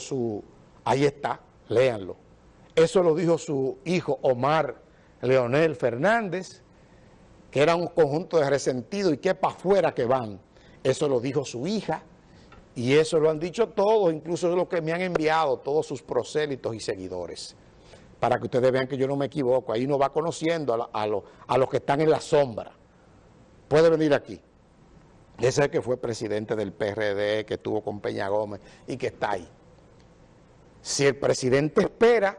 su... Ahí está, léanlo. Eso lo dijo su hijo Omar Leonel Fernández, que era un conjunto de resentidos y que para afuera que van. Eso lo dijo su hija y eso lo han dicho todos, incluso lo que me han enviado todos sus prosélitos y seguidores. Para que ustedes vean que yo no me equivoco, ahí uno va conociendo a, a los que están en la sombra. Puede venir aquí. Ese que fue presidente del PRD, que estuvo con Peña Gómez y que está ahí. Si el presidente espera,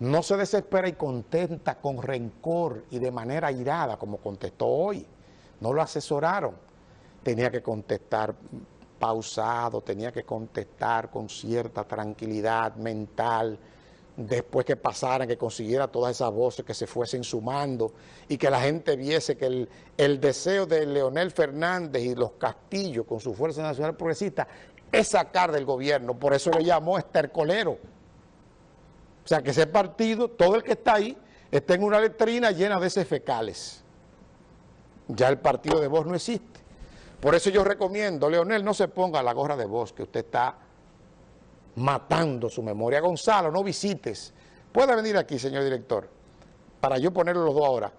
no se desespera y contenta con rencor y de manera irada, como contestó hoy. No lo asesoraron. Tenía que contestar pausado, tenía que contestar con cierta tranquilidad mental, después que pasaran, que consiguiera todas esas voces que se fuesen sumando y que la gente viese que el, deseo de Leonel Fernández y los Castillos con su Fuerza Nacional Progresista es sacar del gobierno, por eso le llamó estercolero. O sea, que ese partido, todo el que está ahí, está en una letrina llena de heces fecales. Ya el partido de voz no existe. Por eso yo recomiendo, Leonel, no se ponga la gorra de voz, que usted está matando su memoria. Gonzalo, no visites. Puede venir aquí, señor director, para yo ponerlo los dos ahora.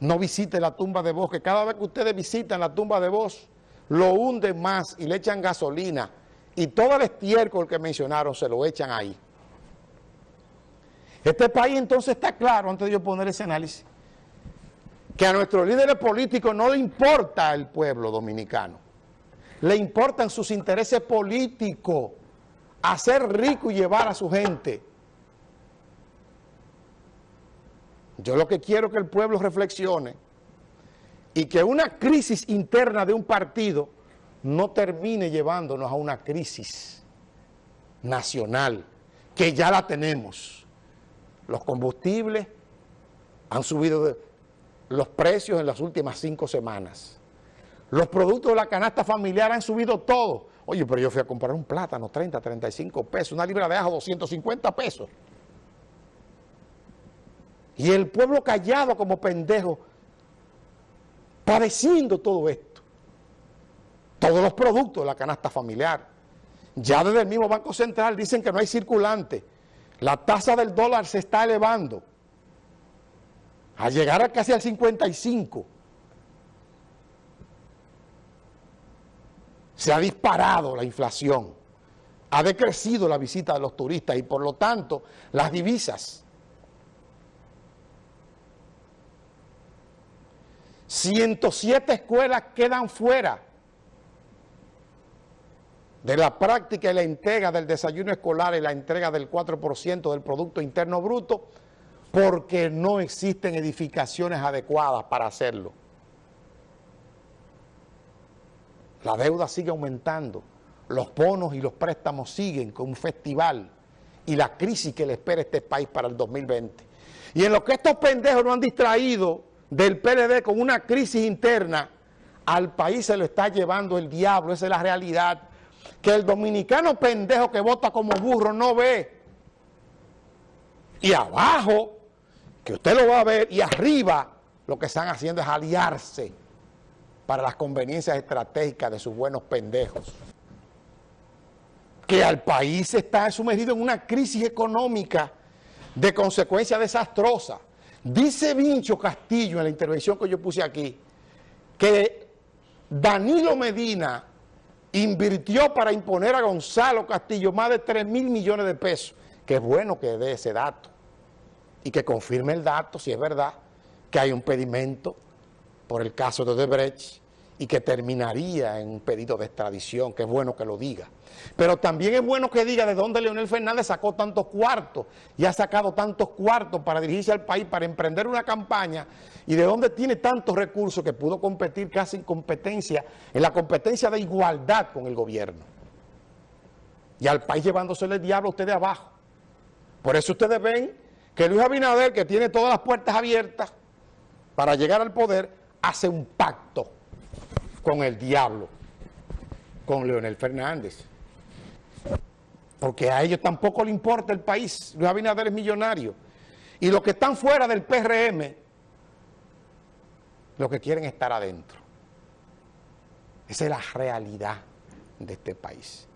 No visite la tumba de voz, que cada vez que ustedes visitan la tumba de voz, lo hunden más y le echan gasolina y todo el estiércol que mencionaron se lo echan ahí. Este país entonces está claro, antes de yo poner ese análisis, que a nuestros líderes políticos no le importa el pueblo dominicano, le importan sus intereses políticos, hacer rico y llevar a su gente. Yo lo que quiero es que el pueblo reflexione y que una crisis interna de un partido no termine llevándonos a una crisis nacional, que ya la tenemos. Los combustibles han subido los precios en las últimas cinco semanas. Los productos de la canasta familiar han subido todo. Oye, pero yo fui a comprar un plátano, 30, 35 pesos, una libra de ajo, 250 pesos. Y el pueblo callado como pendejo, padeciendo todo esto. Todos los productos de la canasta familiar. Ya desde el mismo Banco Central dicen que no hay circulante. La tasa del dólar se está elevando. A llegar casi al 55. Se ha disparado la inflación. Ha decrecido la visita de los turistas y por lo tanto las divisas 107 escuelas quedan fuera de la práctica y la entrega del desayuno escolar y la entrega del 4% del Producto Interno Bruto porque no existen edificaciones adecuadas para hacerlo. La deuda sigue aumentando, los bonos y los préstamos siguen con un festival y la crisis que le espera a este país para el 2020. Y en lo que estos pendejos no han distraído del PLD con una crisis interna, al país se lo está llevando el diablo, esa es la realidad. Que el dominicano pendejo que vota como burro no ve. Y abajo, que usted lo va a ver, y arriba lo que están haciendo es aliarse para las conveniencias estratégicas de sus buenos pendejos. Que al país está sumergido en una crisis económica de consecuencia desastrosa. Dice Vincho Castillo en la intervención que yo puse aquí, que Danilo Medina invirtió para imponer a Gonzalo Castillo más de 3 mil millones de pesos. Que es bueno que dé ese dato y que confirme el dato, si es verdad, que hay un pedimento por el caso de Odebrecht y que terminaría en un pedido de extradición, que es bueno que lo diga. Pero también es bueno que diga de dónde Leonel Fernández sacó tantos cuartos y ha sacado tantos cuartos para dirigirse al país, para emprender una campaña y de dónde tiene tantos recursos que pudo competir casi en competencia, en la competencia de igualdad con el gobierno. Y al país llevándosele el diablo a ustedes abajo. Por eso ustedes ven que Luis Abinader, que tiene todas las puertas abiertas para llegar al poder, hace un pacto con el diablo, con Leonel Fernández. Porque a ellos tampoco le importa el país. Luis Abinader es millonario. Y los que están fuera del PRM, lo que quieren estar adentro. Esa es la realidad de este país.